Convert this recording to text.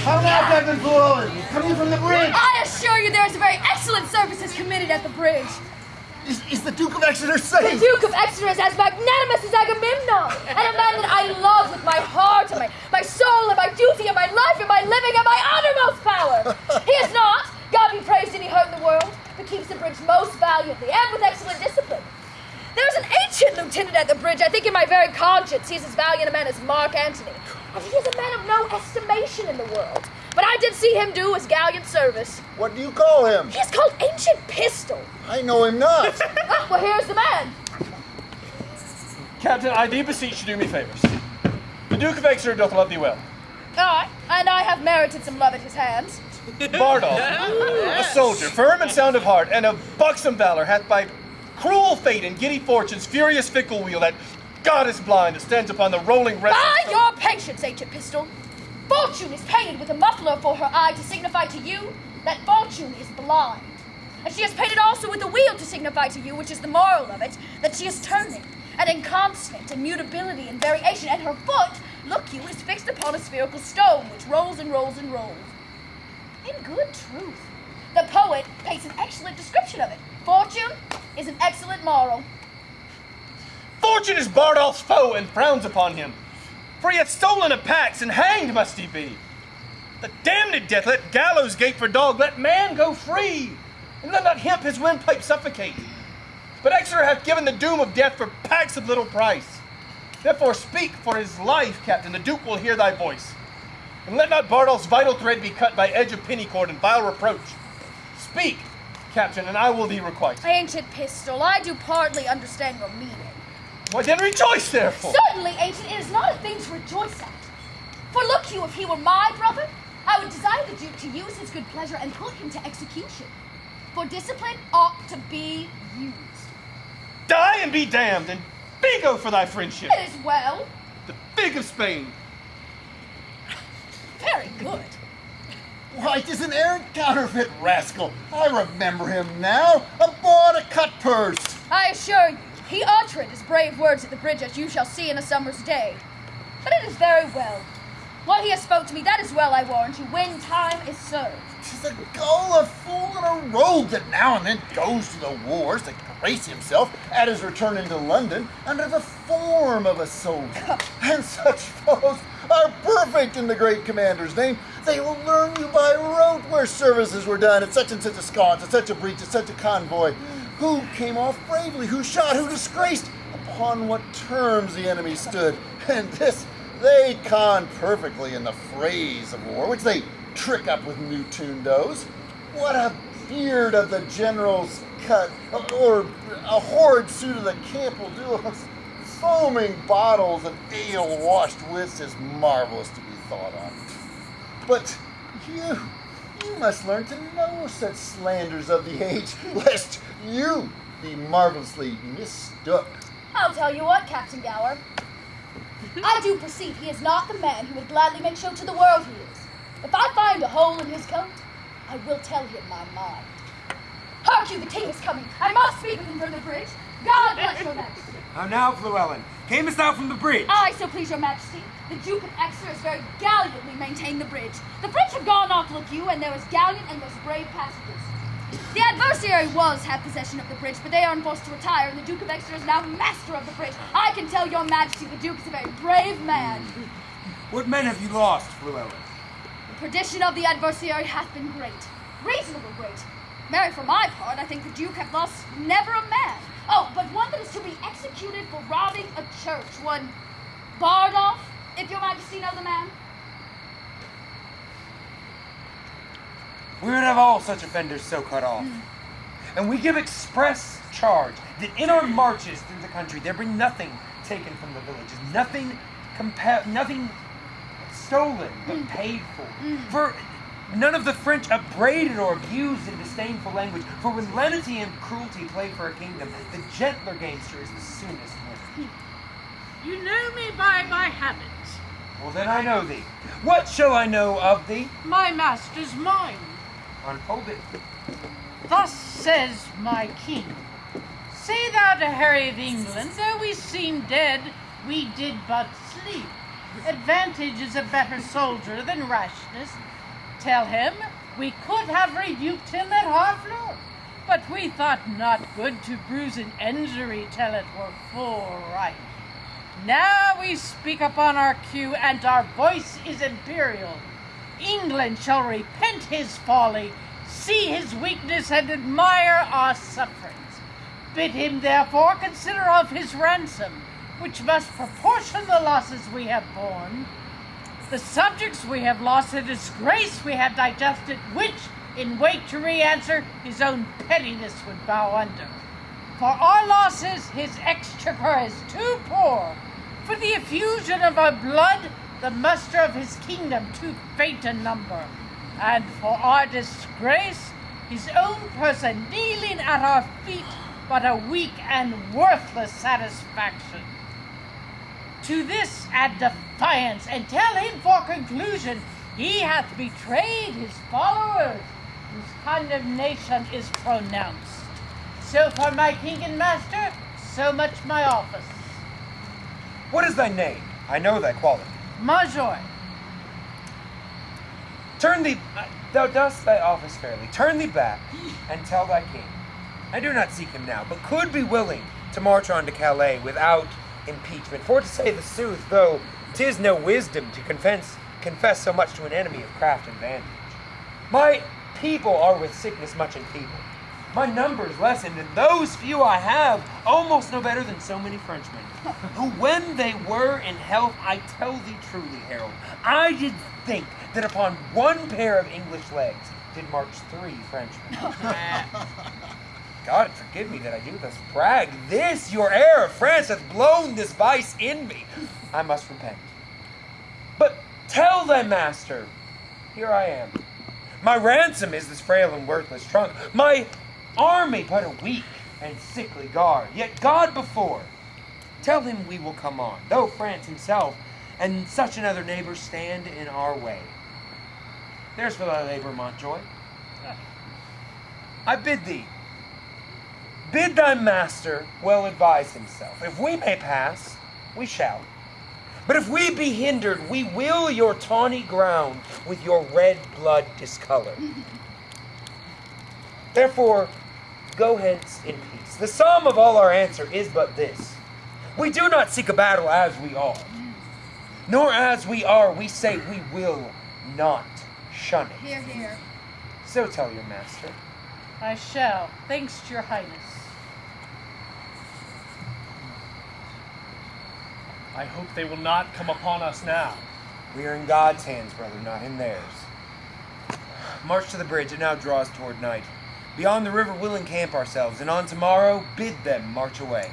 How now, Captain Floyd? Coming from the bridge. I assure you there is a very excellent services committed at the bridge. Is, is the Duke of Exeter safe? The Duke of Exeter is as magnanimous as Agamemnon, and a man that I love with my heart and my, my soul and my duty and my life and my living and my uttermost power. He is not, God be praised, any hurt in the world, but keeps the bridge most valiantly and with excellent discipline. There's an ancient lieutenant at the bridge. I think in my very conscience he is as valiant a man as Mark Antony. And he is a man of no estimation in the world. But I did see him do his gallant service. What do you call him? He is called Ancient Pistol. I know him not. Ah, well, here's the man. Captain, I do beseech you do me favors. The Duke of Exeter doth love thee well. Aye, and I have merited some love at his hands. Bardolph, a soldier, firm and sound of heart, and of buxom valor, hath by cruel fate and giddy fortune's furious fickle wheel that God is blind that stands upon the rolling rest. By your patience, ancient pistol. Fortune is painted with a muffler for her eye to signify to you that fortune is blind. And she has painted also with a wheel to signify to you, which is the moral of it, that she is turning, and inconstant, and mutability and variation, and her foot, look you, is fixed upon a spherical stone, which rolls and rolls and rolls. In good truth, the poet paints an excellent description of it. Fortune is an excellent moral. Fortune is Bardolph's foe and frowns upon him. For he hath stolen a pax, and hanged must he be. The damned death, let gallows gate for dog, let man go free, and let not hemp his windpipe suffocate. But Exeter hath given the doom of death for pax of little price. Therefore speak for his life, Captain, the Duke will hear thy voice. And let not Bardolph's vital thread be cut by edge of penny cord and vile reproach. Speak, Captain, and I will thee requite. Ancient pistol, I do partly understand your meaning. Why then rejoice therefore. Certainly, ancient, it is not a thing to rejoice at. For look you, if he were my brother, I would desire the Duke to use his good pleasure and put him to execution. For discipline ought to be used. Die and be damned, and figo for thy friendship. It is well, The big of Spain. very good. Why, 'tis an errant counterfeit rascal. I remember him now. Aboard a cut purse. I assure you, he uttered his brave words at the bridge as you shall see in a summer's day. But it is very well. What he has spoke to me, that is well, I warrant you, when time is served. Tis a gull, a fool, and a rogue that now and then goes to the wars to grace himself at his return into London under the form of a soldier. and such fellows are perfect in the great commander's name. They will learn you by rote where services were done at such and such a sconce, at such a breach, at such a convoy. Who came off bravely, who shot, who disgraced, upon what terms the enemy stood. And this they con perfectly in the phrase of war, which they trick up with new tuned o's. What a beard of the general's cut, or a horrid suit of the camp will do. Foaming bottles of ale washed wits is marvelous to be thought on. But you, you must learn to know such slanders of the age, lest you be marvelously mistook. I'll tell you what, Captain Gower. I do perceive he is not the man who would gladly make show to the world he is. If I find a hole in his coat, I will tell him my mind. Hark you, the king is coming. I must speak with him from the bridge. God bless your majesty. How now, Fluellen? Camest thou from the bridge? I so please your majesty. The Duke of Exeter has very gallantly maintained the bridge. The French have gone off, look you, and there is gallant and most brave passengers. The adversary was have possession of the bridge, but they are enforced to retire, and the Duke of Exeter is now master of the bridge. I can tell your majesty the Duke is a very brave man. What men have you lost, Fluellen? The perdition of the adversary hath been great, reasonable great. Mary, for my part, I think the Duke hath lost never a man. Oh, but one that is to be executed for robbing a church, one Bardolph, if your majesty knows the man. We would have all such offenders so cut off. Hmm. And we give express charge that in our marches through the country there be nothing taken from the villages, nothing compa- nothing stolen but hmm. paid for. Hmm. For none of the French upbraided or abused in disdainful language. For when lenity and cruelty play for a kingdom, the gentler gamester is the soonest won. You know me by my habits. Well, then I know thee. What shall I know of thee? My master's mind. Unfold it. Thus says my king. Say thou to Harry of England, though we seem dead, we did but sleep. advantage is a better soldier than rashness. Tell him we could have rebuked him at Harfleur, but we thought not good to bruise an injury till it were full right. Now we speak upon our cue, and our voice is imperial. England shall repent his folly, see his weakness, and admire our sufferings. Bid him therefore consider of his ransom, which must proportion the losses we have borne. The subjects we have lost, the disgrace we have digested, which, in weight to re-answer, his own pettiness would bow under. For our losses, his exchequer is too poor. For the effusion of our blood, the muster of his kingdom too faint a number. And for our disgrace, his own person kneeling at our feet, but a weak and worthless satisfaction. To this add defiance, and tell him for conclusion he hath betrayed his followers, whose condemnation is pronounced. So for my king and master, so much my office. What is thy name? I know thy quality. Major, Turn thee, uh, thou dost thy office fairly. Turn thee back and tell thy king. I do not seek him now, but could be willing to march on to Calais without impeachment. For to say the sooth, though 'tis no wisdom to confess, confess so much to an enemy of craft and vantage. My people are with sickness much enfeebled. My numbers lessened, and those few I have almost no better than so many Frenchmen. Who, when they were in health, I tell thee truly, herald, I did think that upon one pair of English legs did march three Frenchmen. God forgive me that I do thus brag. This, your air of France, hath blown this vice in me. I must repent. But tell thy master, here I am. My ransom is this frail and worthless trunk. My army but a weak and sickly guard. Yet God before. Tell him we will come on, though France himself and such another neighbor stand in our way. There's for thy labor, Montjoy. I bid thee, bid thy master well advise himself. If we may pass, we shall. But if we be hindered, we will your tawny ground with your red blood discolor. Therefore, go hence in peace. The sum of all our answer is but this We do not seek a battle as we are, nor as we are, we say we will not shun it. Here, here. So tell your master. I shall, thanks to your highness. I hope they will not come upon us now. We are in God's hands, brother, not in theirs. March to the bridge. It now draws toward night. Beyond the river, we'll encamp ourselves, and on tomorrow, bid them march away.